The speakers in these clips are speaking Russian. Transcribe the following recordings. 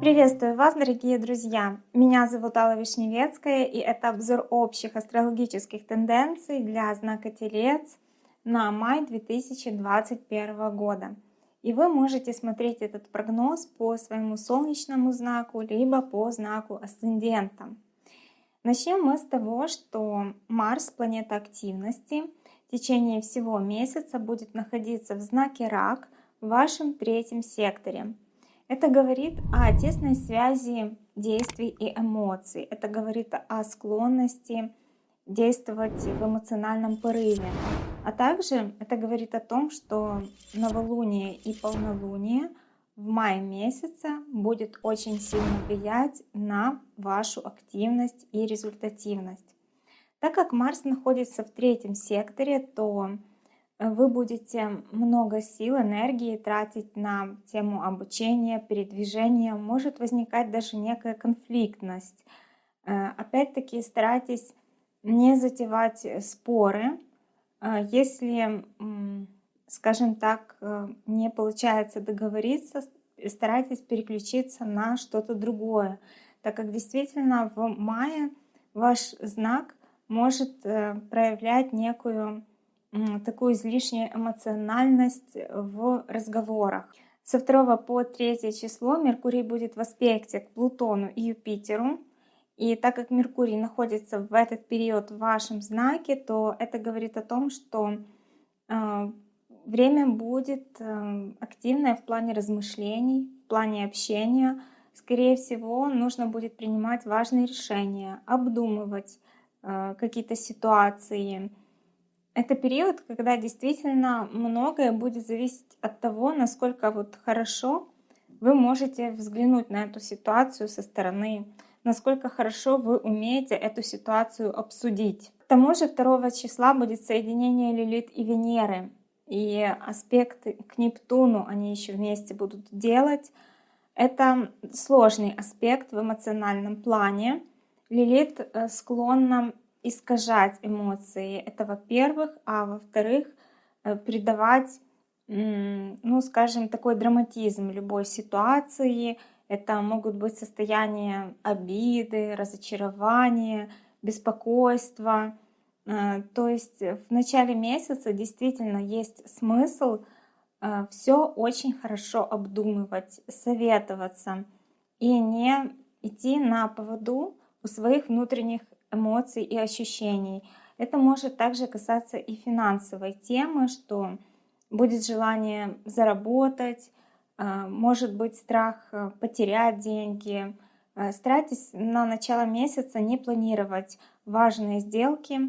Приветствую вас, дорогие друзья! Меня зовут Алла Вишневецкая, и это обзор общих астрологических тенденций для знака Телец на май 2021 года. И вы можете смотреть этот прогноз по своему солнечному знаку, либо по знаку асцендента. Начнем мы с того, что Марс, планета активности, течение всего месяца будет находиться в знаке Рак в вашем третьем секторе – это говорит о тесной связи действий и эмоций. Это говорит о склонности действовать в эмоциональном порыве. А также это говорит о том, что новолуние и полнолуние в мае месяце будет очень сильно влиять на вашу активность и результативность. Так как Марс находится в третьем секторе, то вы будете много сил, энергии тратить на тему обучения, передвижения. Может возникать даже некая конфликтность. Э, опять-таки старайтесь не затевать споры. Э, если, скажем так, э, не получается договориться, старайтесь переключиться на что-то другое, так как действительно в мае ваш знак может проявлять некую такую излишнюю эмоциональность в разговорах. Со 2 по 3 число Меркурий будет в аспекте к Плутону и Юпитеру. И так как Меркурий находится в этот период в вашем знаке, то это говорит о том, что э, время будет э, активное в плане размышлений, в плане общения. Скорее всего, нужно будет принимать важные решения, обдумывать э, какие-то ситуации, это период, когда действительно многое будет зависеть от того, насколько вот хорошо вы можете взглянуть на эту ситуацию со стороны, насколько хорошо вы умеете эту ситуацию обсудить. К тому же 2 числа будет соединение Лилит и Венеры, и аспекты к Нептуну они еще вместе будут делать. Это сложный аспект в эмоциональном плане. Лилит э, склонна искажать эмоции. Это во-первых. А во-вторых, э, придавать, ну, скажем, такой драматизм любой ситуации. Это могут быть состояния обиды, разочарования, беспокойства. Э, то есть в начале месяца действительно есть смысл все очень хорошо обдумывать, советоваться и не идти на поводу у своих внутренних эмоций и ощущений. Это может также касаться и финансовой темы, что будет желание заработать, а, может быть страх э, потерять деньги. Э, старайтесь на начало месяца не планировать важные сделки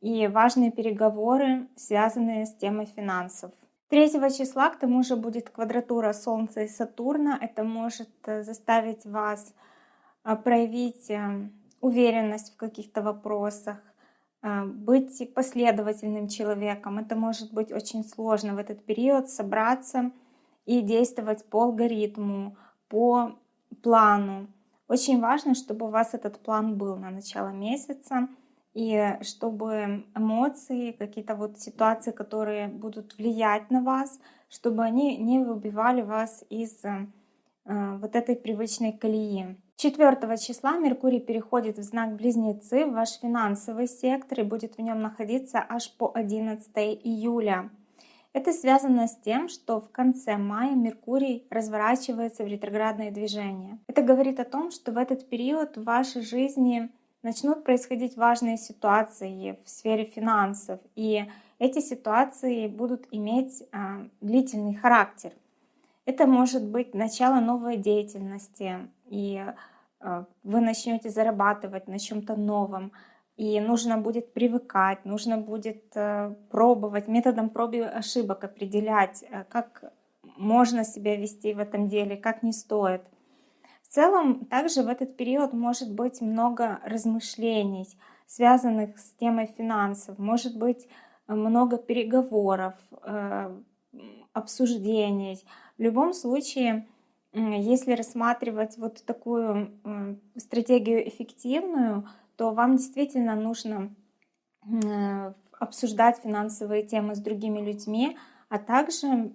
и важные переговоры, связанные с темой финансов. 3 числа к тому же будет квадратура Солнца и Сатурна. Это может э, заставить вас проявить уверенность в каких-то вопросах, а, быть последовательным человеком. Это может быть очень сложно в этот период собраться и действовать по алгоритму, по плану. Очень важно, чтобы у вас этот план был на начало месяца, и чтобы эмоции, какие-то вот ситуации, которые будут влиять на вас, чтобы они не выбивали вас из э, вот этой привычной колеи. 4 числа Меркурий переходит в знак Близнецы, в ваш финансовый сектор и будет в нем находиться аж по 11 июля. Это связано с тем, что в конце мая Меркурий разворачивается в ретроградное движение. Это говорит о том, что в этот период в вашей жизни начнут происходить важные ситуации в сфере финансов, и эти ситуации будут иметь а, длительный характер. Это может быть начало новой деятельности, и э, вы начнете зарабатывать на чем-то новом, и нужно будет привыкать, нужно будет э, пробовать, методом проб и ошибок определять, э, как можно себя вести в этом деле, как не стоит. В целом, также в этот период может быть много размышлений, связанных с темой финансов, может быть много переговоров, обсуждений. В любом случае, если рассматривать вот такую стратегию эффективную, то вам действительно нужно э, обсуждать финансовые темы с другими людьми, А также,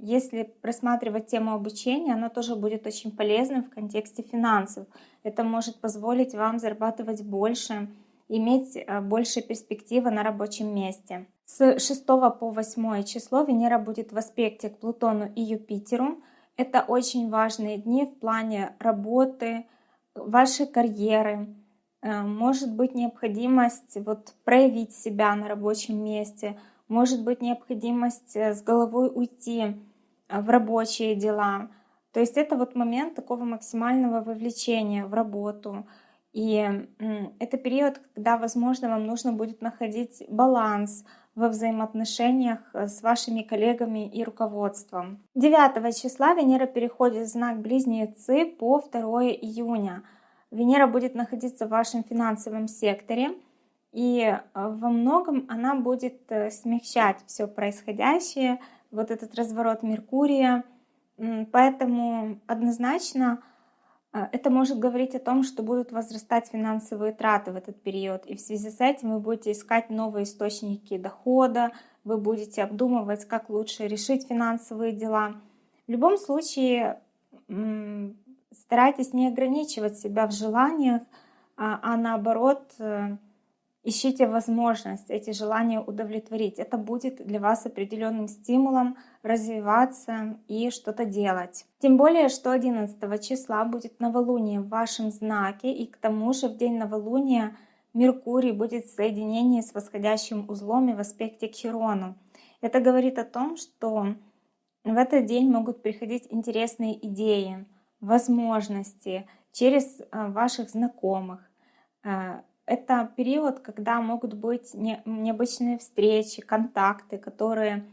если рассматривать тему обучения, она тоже будет очень полезным в контексте финансов. Это может позволить вам зарабатывать больше, иметь э, больше перспективы на рабочем месте. С 6 по 8 число Венера будет в аспекте к Плутону и Юпитеру. Это очень важные дни в плане работы, вашей карьеры. Э, может быть необходимость вот проявить себя на рабочем месте, может быть необходимость э, с головой уйти в рабочие дела. То есть это вот момент такого максимального вовлечения в работу, и это период, когда, возможно, вам нужно будет находить баланс во взаимоотношениях э, с вашими коллегами и руководством. 9 числа Венера переходит в знак Близнецы по 2 июня. Венера будет находиться в вашем финансовом секторе, и э, во многом она будет э, смягчать все происходящее, вот этот разворот Меркурия. Поэтому однозначно это может говорить о том, что будут возрастать финансовые траты в этот период, и в связи с этим вы будете искать новые источники дохода, вы будете обдумывать, как лучше решить финансовые дела. В любом случае, старайтесь не ограничивать себя в желаниях, а, а наоборот э, Ищите возможность эти желания удовлетворить. Это будет для вас определенным стимулом развиваться и что-то делать. Тем более, что 11 числа будет новолуние в вашем знаке, и к тому же в день новолуния Меркурий будет в соединении с восходящим узлом и в аспекте к Хирону. Это говорит о том, что в этот день могут приходить интересные идеи, возможности через э, ваших знакомых, э, это период, когда могут быть необычные встречи, контакты, которые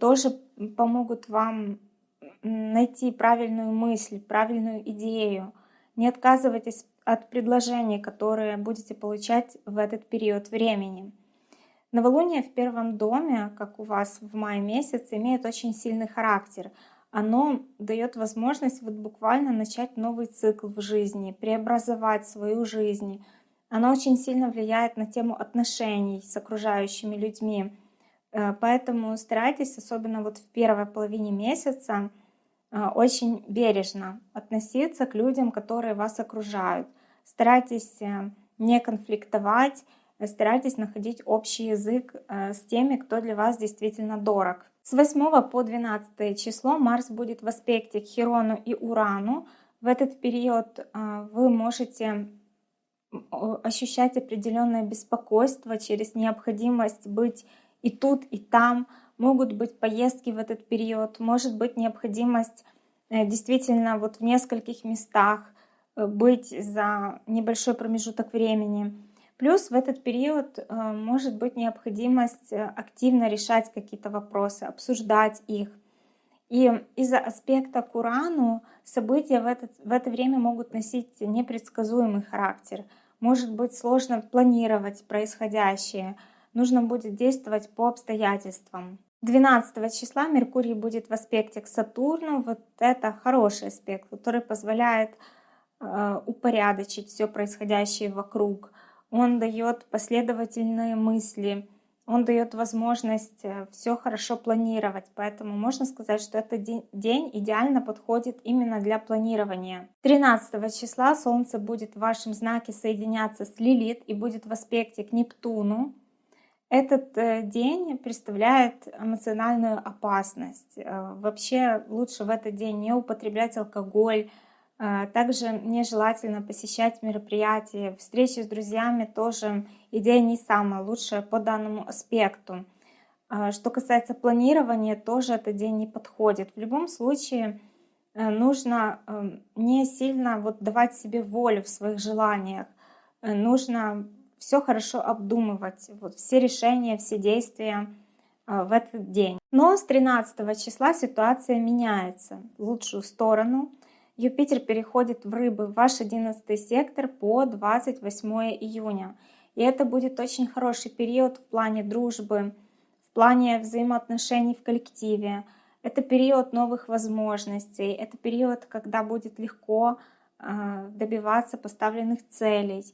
тоже помогут вам найти правильную мысль, правильную идею. Не отказывайтесь от предложений, которые будете получать в этот период времени. Новолуние в первом доме, как у вас в мае месяце, имеет очень сильный характер. Оно дает возможность вот буквально начать новый цикл в жизни, преобразовать свою жизнь, оно очень сильно влияет на тему отношений с окружающими людьми. Э, поэтому старайтесь, особенно вот в первой половине месяца, э, очень бережно относиться к людям, которые вас окружают. Старайтесь э, не конфликтовать, старайтесь находить общий язык с теми, кто для вас действительно дорог. С 8 по 12 число Марс будет в аспекте к Хирону и Урану. В этот период вы можете ощущать определенное беспокойство через необходимость быть и тут, и там. Могут быть поездки в этот период, может быть необходимость э, действительно вот в нескольких местах э, быть за небольшой промежуток времени. Плюс в этот период э, может быть необходимость активно решать какие-то вопросы, обсуждать их. И из-за аспекта к Урану события в, этот, в это время могут носить непредсказуемый характер – может быть сложно планировать происходящее, нужно будет действовать по обстоятельствам. 12 числа Меркурий будет в аспекте к Сатурну. Вот это хороший аспект, который позволяет э, упорядочить все происходящее вокруг. Он дает последовательные мысли, он дает возможность э, все хорошо планировать. Поэтому можно сказать, что этот день идеально подходит именно для планирования. 13 числа Солнце будет в вашем знаке соединяться с Лилит и будет в аспекте к Нептуну. Этот э, день представляет эмоциональную опасность. Э, вообще лучше в этот день не употреблять алкоголь, также нежелательно посещать мероприятия, встречи с друзьями тоже идея не самая лучшая по данному аспекту. А, что касается планирования, тоже этот день не подходит. В любом случае э, нужно эм, не сильно вот давать себе волю в своих желаниях. Э, нужно все хорошо обдумывать, вот все решения, все действия э, в этот день. Но с 13 числа ситуация меняется в лучшую сторону – Юпитер переходит в рыбы в ваш 11 сектор по 28 июня. И это будет очень хороший период в плане дружбы, в плане взаимоотношений в коллективе. Это период новых возможностей, это период, когда будет легко а, добиваться поставленных целей.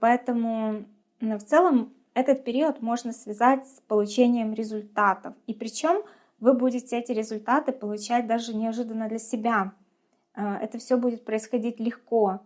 Поэтому в целом этот период можно связать с получением результатов. И причем вы будете эти результаты получать даже неожиданно для себя. Э, это все будет происходить легко.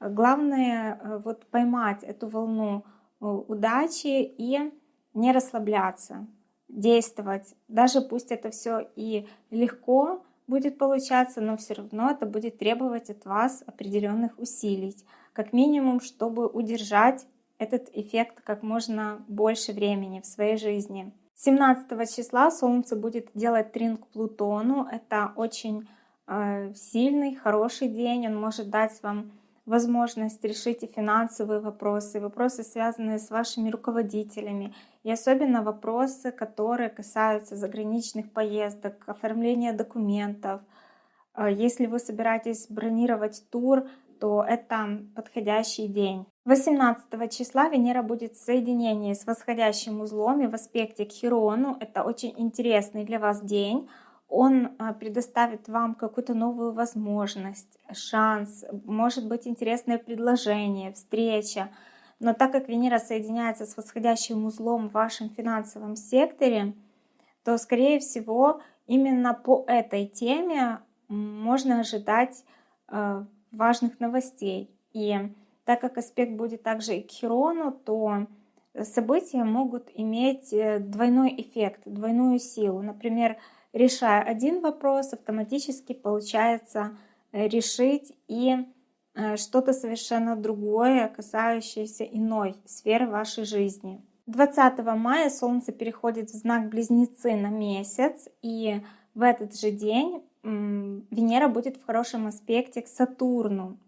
Главное э, вот поймать эту волну э, удачи и не расслабляться, действовать. Даже пусть это все и легко будет получаться, но все равно это будет требовать от вас определенных усилий. Как минимум, чтобы удержать этот эффект как можно больше времени в своей жизни. 17 числа Солнце будет делать трин к Плутону. Это очень сильный, хороший день. Он может дать вам возможность решить и финансовые вопросы, вопросы, связанные с вашими руководителями, и особенно вопросы, которые касаются заграничных поездок, оформления документов. Э, если вы собираетесь бронировать тур, то это подходящий день. 18 числа Венера будет в соединении с восходящим узлом и в аспекте к Хирону. Это очень интересный для вас день. Он а, предоставит вам какую-то новую возможность, шанс, может быть интересное предложение, встреча. Но так как Венера соединяется с восходящим узлом в вашем финансовом секторе, то, скорее всего, именно по этой теме можно ожидать а, важных новостей. И так как аспект будет также и к Хирону, то события могут иметь э, двойной эффект, двойную силу. Например, решая один вопрос, автоматически получается э, решить и э, что-то совершенно другое, касающееся иной сферы вашей жизни. 20 мая Солнце переходит в знак Близнецы на месяц, и в этот же день Венера будет в хорошем аспекте к Сатурну.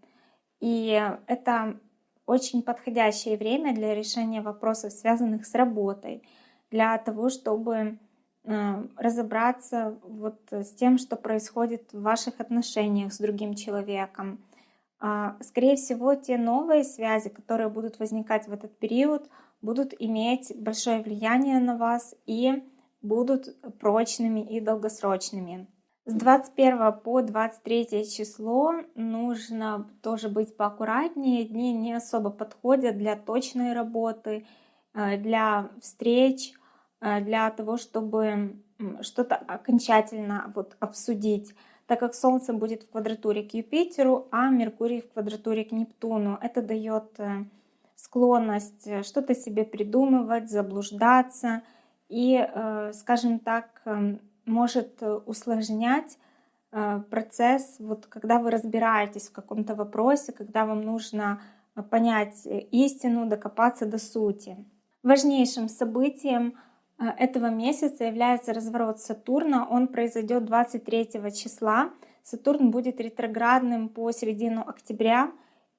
И это очень подходящее время для решения вопросов, связанных с работой, для того, чтобы разобраться вот с тем, что происходит в ваших отношениях с другим человеком. А, скорее всего, те новые связи, которые будут возникать в этот период, будут иметь большое влияние на вас и будут прочными и долгосрочными. С 21 по 23 число нужно тоже быть поаккуратнее. Дни не особо подходят для точной работы, э, для встреч, э, для того, чтобы что-то окончательно вот обсудить. Так как Солнце будет в квадратуре к Юпитеру, а Меркурий в квадратуре к Нептуну. Это дает э, склонность что-то себе придумывать, заблуждаться и, скажем так, эм, может э, усложнять э, процесс, вот когда вы разбираетесь в каком-то вопросе, когда вам нужно э, понять истину, докопаться до сути. Важнейшим событием этого месяца является разворот Сатурна. Он произойдет 23 числа. Сатурн будет ретроградным по середину октября.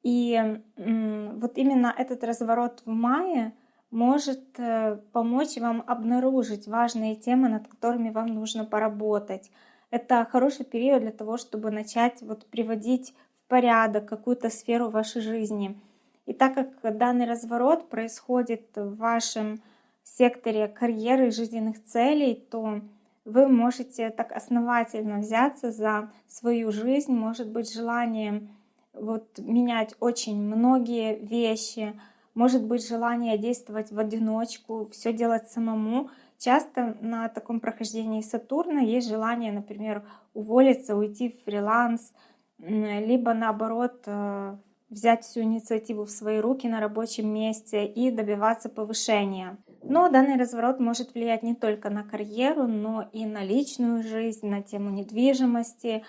И вот именно этот разворот в мае — может э, помочь вам обнаружить важные темы, над которыми вам нужно поработать. Это хороший период для того, чтобы начать вот приводить в порядок какую-то сферу вашей жизни. И так как данный разворот происходит в вашем секторе карьеры и жизненных целей, то вы можете так основательно взяться за свою жизнь, может быть желание вот менять очень многие вещи, может быть желание действовать в одиночку, все делать самому. Часто на таком прохождении Сатурна есть желание, например, уволиться, уйти в фриланс, либо наоборот э, взять всю инициативу в свои руки на рабочем месте и добиваться повышения. Но данный разворот может влиять не только на карьеру, но и на личную жизнь, на тему недвижимости.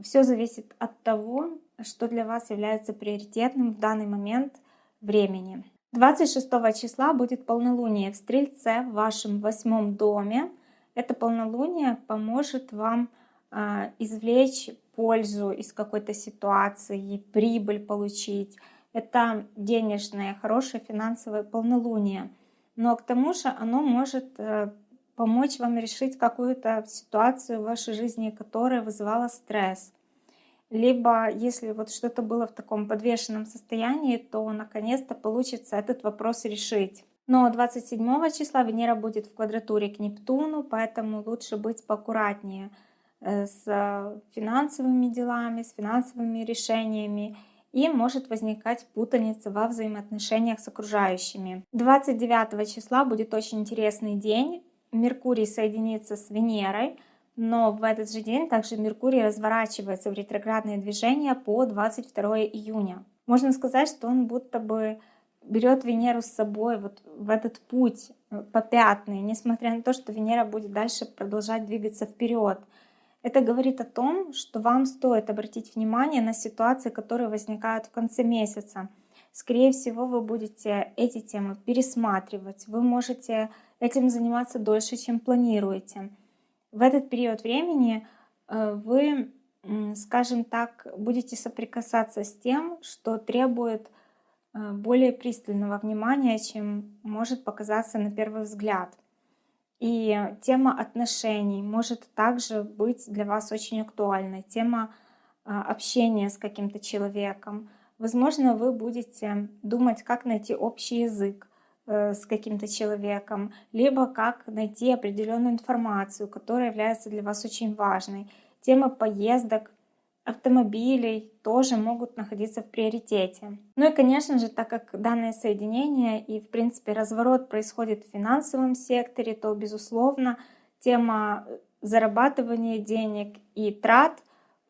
Все зависит от того, что для вас является приоритетным в данный момент времени. 26 числа будет полнолуние в Стрельце в вашем восьмом доме. Это полнолуние поможет вам э, извлечь пользу из какой-то ситуации, прибыль получить. Это денежное, хорошее финансовое полнолуние. Но к тому же оно может э, помочь вам решить какую-то ситуацию в вашей жизни, которая вызывала стресс либо если вот что-то было в таком подвешенном состоянии, то наконец-то получится этот вопрос решить. Но 27 числа Венера будет в квадратуре к Нептуну, поэтому лучше быть поаккуратнее э, с финансовыми делами, с финансовыми решениями и может возникать путаница во взаимоотношениях с окружающими. 29 числа будет очень интересный день. Меркурий соединится с Венерой, но в этот же день также Меркурий разворачивается в ретроградное движение по 22 июня. Можно сказать, что он будто бы берет Венеру с собой вот в этот путь э, попятный, несмотря на то, что Венера будет дальше продолжать двигаться вперед. Это говорит о том, что вам стоит обратить внимание на ситуации, которые возникают в конце месяца. Скорее всего, вы будете эти темы пересматривать. Вы можете этим заниматься дольше, чем планируете. В этот период времени э, вы, скажем так, будете соприкасаться с тем, что требует э, более пристального внимания, чем может показаться на первый взгляд. И тема отношений может также быть для вас очень актуальной. Тема а, общения с каким-то человеком. Возможно, вы будете думать, как найти общий язык э, с каким-то человеком, либо как найти определенную информацию, которая является для вас очень важной. Тема поездок, автомобилей тоже могут находиться в приоритете. Ну и, конечно же, так как данное соединение и, в принципе, разворот происходит в финансовом секторе, то, безусловно, тема зарабатывания денег и трат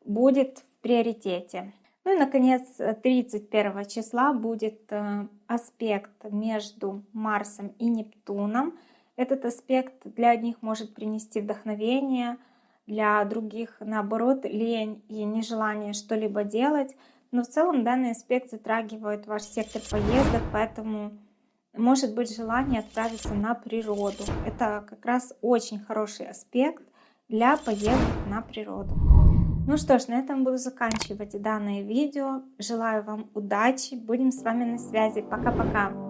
будет в приоритете. Ну и, наконец, 31 числа будет э, аспект между Марсом и Нептуном. Этот аспект для одних может принести вдохновение – для других, наоборот, лень и нежелание что-либо делать. Но в целом данный аспект затрагивает ваш сектор поездок, поэтому может быть желание отправиться на природу. Это как раз очень хороший аспект для поездок на природу. Ну что ж, на этом буду заканчивать данное видео. Желаю вам удачи. Будем с вами на связи. Пока-пока.